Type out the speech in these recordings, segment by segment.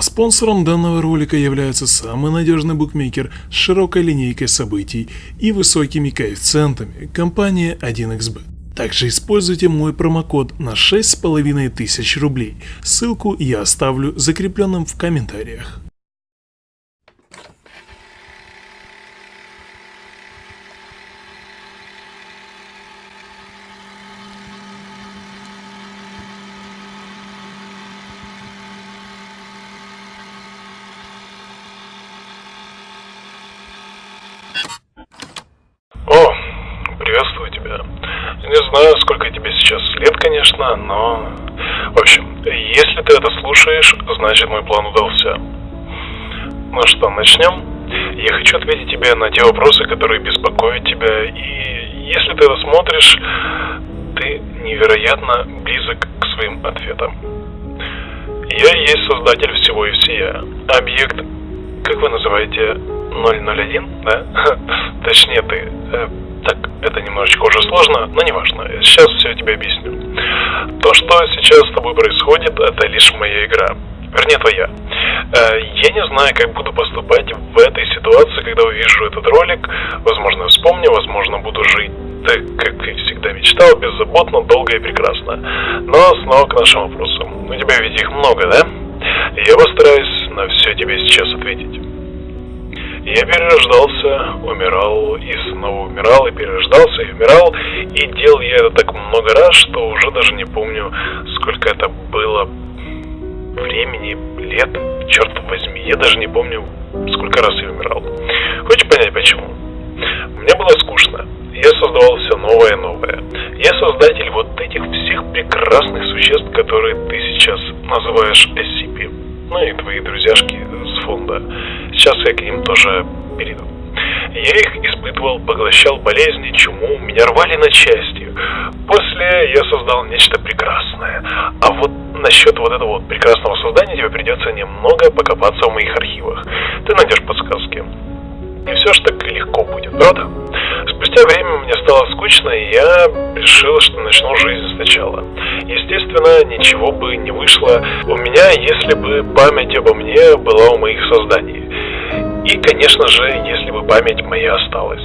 Спонсором данного ролика является самый надежный букмекер с широкой линейкой событий и высокими коэффициентами – компания 1xbet. Также используйте мой промокод на 6500 рублей, ссылку я оставлю закрепленным в комментариях. О, приветствую тебя. Не знаю, сколько тебе сейчас конечно, но... В общем, если ты это слушаешь, значит мой план удался. Ну что, начнем? Я хочу ответить тебе на те вопросы, которые беспокоят тебя, и если ты это смотришь, ты невероятно близок к своим ответам. Я есть создатель всего и всея. Объект, как вы называете, 001, да? Точнее ты. Так, это немножечко уже сложно, но не важно. Сейчас все тебе объясню. То, что сейчас с тобой происходит, это лишь моя игра. Вернее, твоя. Э, я не знаю, как буду поступать в этой ситуации, когда увижу этот ролик. Возможно, вспомню, возможно, буду жить так, как и всегда мечтал, беззаботно, долго и прекрасно. Но снова к нашим вопросам. У тебя ведь их много, да? Я постараюсь на все тебе сейчас ответить. Я перерождался, умирал и снова умирал, и перерождался, и умирал. И делал я это так много раз, что уже даже не помню, сколько это было времени, лет, черт возьми. Я даже не помню, сколько раз я умирал. Хочешь понять почему? Мне было скучно. Я создавал все новое и новое. Я создатель вот этих всех прекрасных существ, которые ты сейчас называешь SCP. Ну и твои друзьяшки с фонда. Сейчас я к ним тоже перейду. Я их испытывал, поглощал болезни, чуму, меня рвали на части. После я создал нечто прекрасное. А вот насчет вот этого вот прекрасного создания тебе придется немного покопаться в моих архивах. Ты найдешь подсказки. Не все ж так легко будет, правда? Спустя время мне стало скучно, и я решил, что начну жизнь сначала. Естественно, ничего бы не вышло у меня, если бы память обо мне была у моих созданий. И, конечно же, если бы память моя осталась.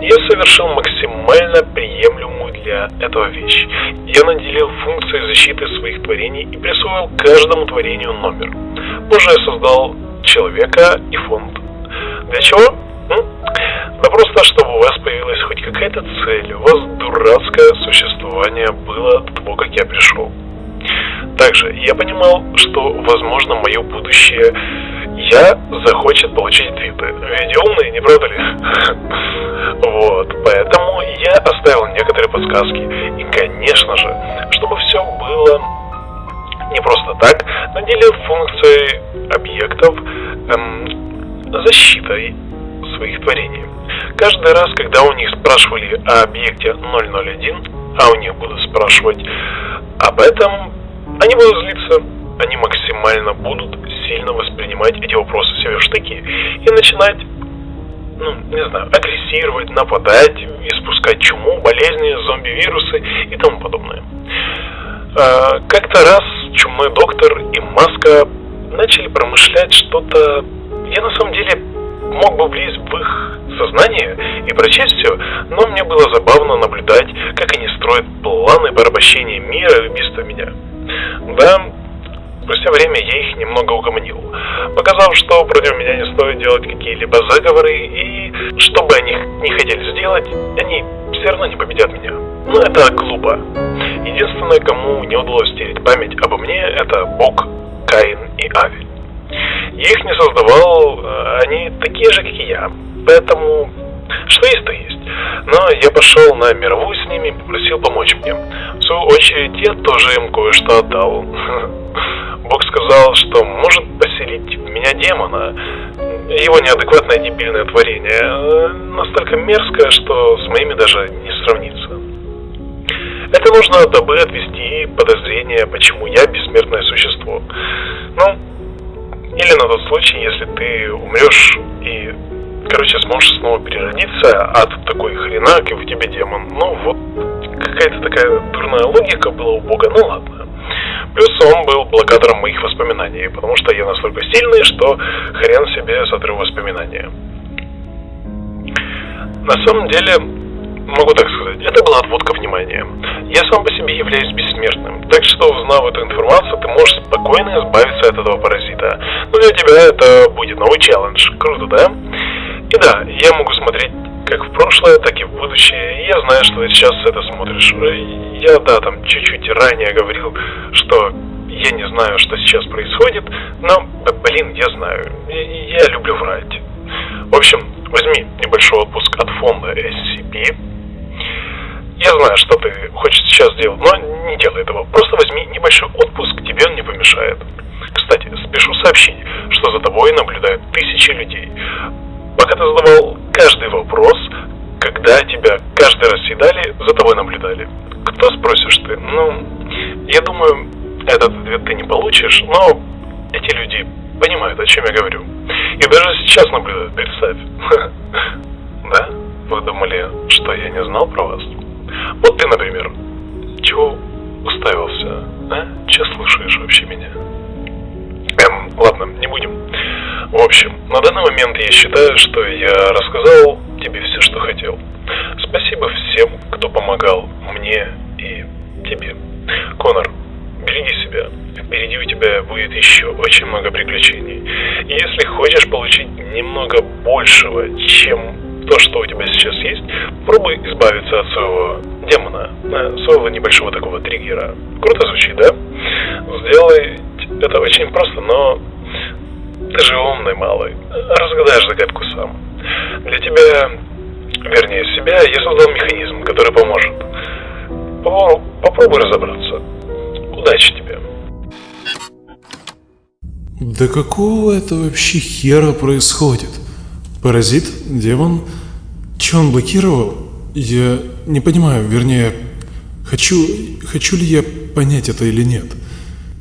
Я совершил максимально приемлемую для этого вещь. Я наделил функцией защиты своих творений и присвоил каждому творению номер. Позже я создал человека и фонд. Для чего? Да просто, чтобы у вас появилась хоть какая-то цель, у вас дурацкое существование было до того, как я пришел. Также я понимал, что, возможно, мое будущее я захочет получить твиты. Ведь умные, не правда ли? Вот, поэтому я оставил некоторые подсказки. И, конечно же, чтобы все было не просто так, наделил функцией объектов эм, защитой своих творений. Каждый раз, когда у них спрашивали о объекте 001, а у них будут спрашивать об этом, они будут злиться, они максимально будут сильно воспринимать эти вопросы себе в штыки и начинать, ну, не знаю, агрессировать, нападать, испускать чуму, болезни, зомби-вирусы и тому подобное. А, как-то раз чумной доктор и маска начали промышлять что-то... Я на самом деле мог бы влезть в их сознание и прочесть все, но мне было забавно наблюдать, как они строят планы порабощения мира убийства меня. Да, спустя время я их немного угомонил, показав, что против меня не стоит делать какие-либо заговоры, и что бы они не хотели сделать, они все равно не победят меня. Но это глупо. Единственное, кому не удалось стереть память обо мне, это Бог, Каин и Авель. Я их не создавал, э, они такие же, как и я. Поэтому что есть, то есть. Но я пошел на мировую с ними и попросил помочь мне. В свою очередь, я тоже им кое-что отдал. Бог сказал, что может поселить меня демона. Его неадекватное дебильное творение э, настолько мерзкое, что с моими даже не сравнится. Это нужно, дабы отвести подозрение, почему я бессмертное существо. Ну, или на тот случай, если ты умрешь и, короче, сможешь снова переродиться, а тут такой хренак, и в тебе демон. Ну, вот какая-то такая дурная логика была у Бога, ну ладно. Плюс он был блокатором моих воспоминаний, потому что я настолько сильный, что хрен себе сотру воспоминания. На самом деле, могу так сказать, это была отводка внимания. Я сам по себе являюсь бессмертным, так что узнав эту информацию, ты можешь спокойно избавиться для тебя это будет новый челлендж. Круто, да? И да, я могу смотреть как в прошлое, так и в будущее. И я знаю, что ты сейчас это смотришь. Я, да, там чуть-чуть ранее говорил, что я не знаю, что сейчас происходит, но, блин, я знаю. Я люблю врать. В общем, возьми небольшой отпуск от фонда SCP. Я знаю, что ты хочешь сейчас сделать, но не делай этого. Просто возьми небольшой отпуск, тебе он не помешает. Кстати, спешу сообщить, что за тобой наблюдают тысячи людей. Пока ты задавал каждый вопрос, когда тебя каждый раз съедали, за тобой наблюдали. Кто спросишь ты? Ну, я думаю, этот ответ ты не получишь, но эти люди понимают, о чем я говорю. И даже сейчас наблюдают, представь. Да? Вы думали, что я не знал про вас? Вот ты, например, чего уставился, а? Че слушаешь вообще меня? Ладно, не будем. В общем, на данный момент я считаю, что я рассказал тебе все, что хотел. Спасибо всем, кто помогал мне и тебе. Конор, береги себя. Впереди у тебя будет еще очень много приключений. И если хочешь получить немного большего, чем то, что у тебя сейчас есть, пробуй избавиться от своего демона, э, своего небольшого такого триггера. Круто звучит, да? Сделай это очень просто, но ты же умный малый. Разгадаешь загадку сам. Для тебя, вернее себя, я создал механизм, который поможет. Попробуй разобраться. Удачи тебе. Да какого это вообще хера происходит? Паразит? Демон? Че он блокировал? Я не понимаю, вернее, хочу, хочу ли я понять это или нет.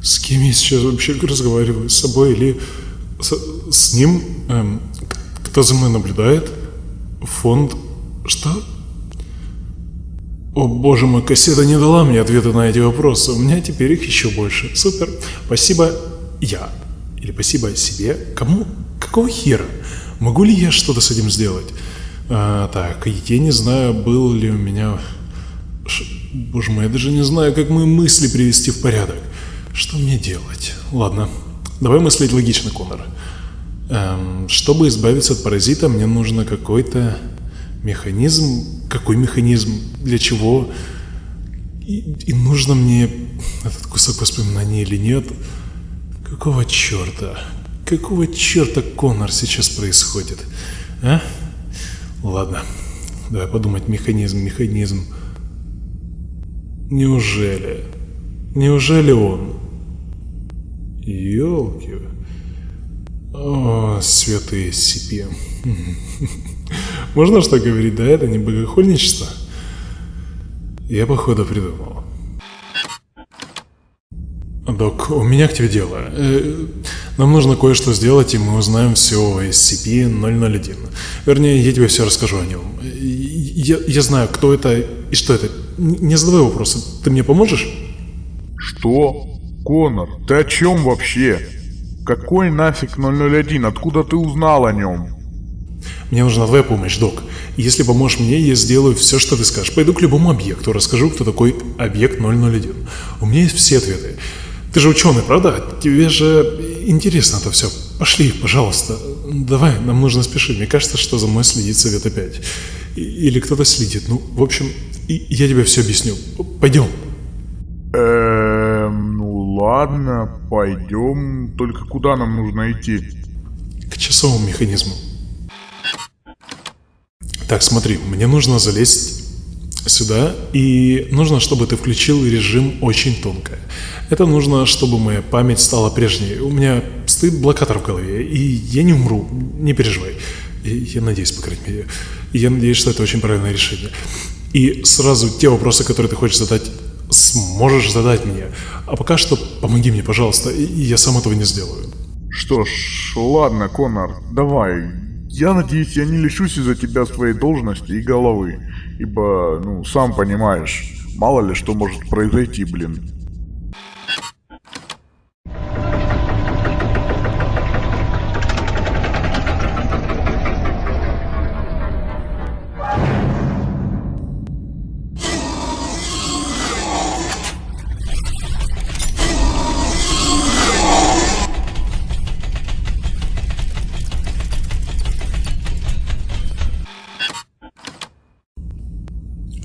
С кем я сейчас вообще разговариваю? С собой или с, с ним? Эм, кто за мной наблюдает? Фонд? Что? О боже мой, кассета не дала мне ответа на эти вопросы. У меня теперь их еще больше. Супер. Спасибо я. Или спасибо себе. Кому? Какого хера? Могу ли я что-то с этим сделать? А, так, я не знаю, был ли у меня... Ш... Боже мой, я даже не знаю, как мои мысли привести в порядок. Что мне делать? Ладно, давай мыслить логично, Конор. Эм, чтобы избавиться от паразита, мне нужно какой-то механизм. Какой механизм? Для чего? И, и нужно мне этот кусок воспоминаний или нет? Какого черта? Какого черта Конор сейчас происходит? А? Ладно, давай подумать. Механизм, механизм. Неужели? Неужели он? Ёлки. О, святые сипи. Можно что говорить, да? Это не богохульничество? Я, походу, придумал. Док, у меня к тебе дело. Э, нам нужно кое-что сделать, и мы узнаем все о SCP-001. Вернее, я тебе все расскажу о нем. Я, я знаю, кто это и что это. Не задавай вопросы. Ты мне поможешь? Что? Конор, ты о чем вообще? Какой нафиг 001? Откуда ты узнал о нем? Мне нужна твоя помощь, док. Если поможешь мне, я сделаю все, что ты скажешь. Пойду к любому объекту, расскажу, кто такой объект 001. У меня есть все ответы. Ты же ученый, правда? Тебе же интересно это все. Пошли, пожалуйста. Давай, нам нужно спешить. Мне кажется, что за мной следит совет опять. Или кто-то следит. Ну, в общем, я тебе все объясню. Пойдем. Ну ладно, пойдем. Только куда нам нужно идти? К часовому механизму. Так, смотри, мне нужно залезть сюда, и нужно, чтобы ты включил режим очень тонко. Это нужно, чтобы моя память стала прежней. У меня стоит блокатор в голове, и я не умру, не переживай. Я надеюсь, по крайней мере. Я надеюсь, что это очень правильное решение. И сразу те вопросы, которые ты хочешь задать, сможешь задать мне. А пока что помоги мне, пожалуйста, и я сам этого не сделаю. Что ж, ладно, Конор, давай. Я надеюсь, я не лишусь из-за тебя своей должности и головы. Ибо, ну, сам понимаешь, мало ли что может произойти, блин.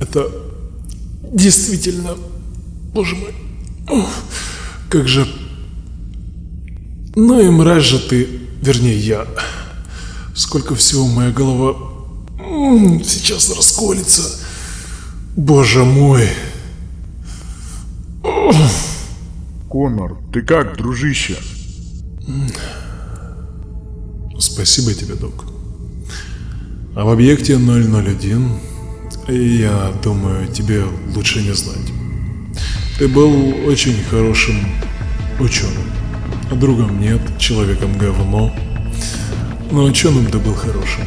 Это действительно... Боже мой. Ух, как же... Ну и мразь же ты, вернее я. Сколько всего моя голова сейчас расколется. Боже мой. Конор, ты как, дружище? Спасибо тебе, док. А в объекте 001, я думаю, тебе лучше не знать. Ты был очень хорошим ученым. Другом нет, человеком говно. Но ученым ты был хорошим.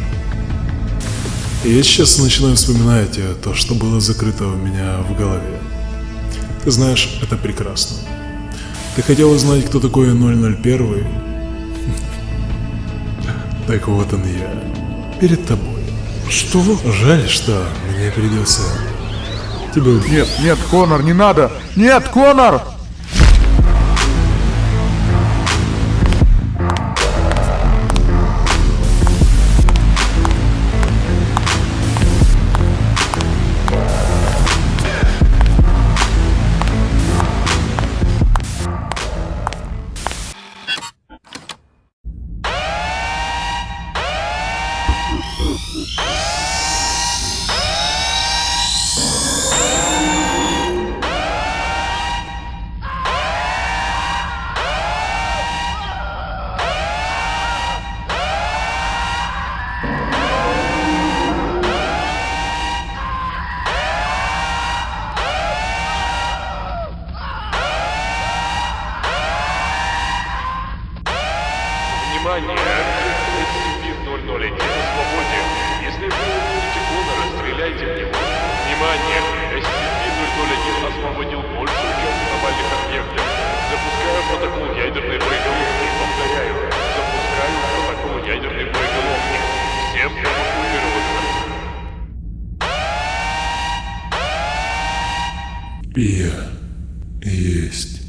Я сейчас начинаю вспоминать то, что было закрыто у меня в голове. Ты знаешь, это прекрасно. Ты хотел узнать, кто такой 001? Так вот он я. Перед тобой. Что? Жаль, что мне придется убить. Нет, нет, Конор, не надо! Нет, Конор! Внимание! SCP-001 освободил большую часть глобальных объектов. Запускаю протокол ядерной боеголовки. Повторяю, запускаю протокол ядерной боеголовки. Всем эвакуироваться. Я есть.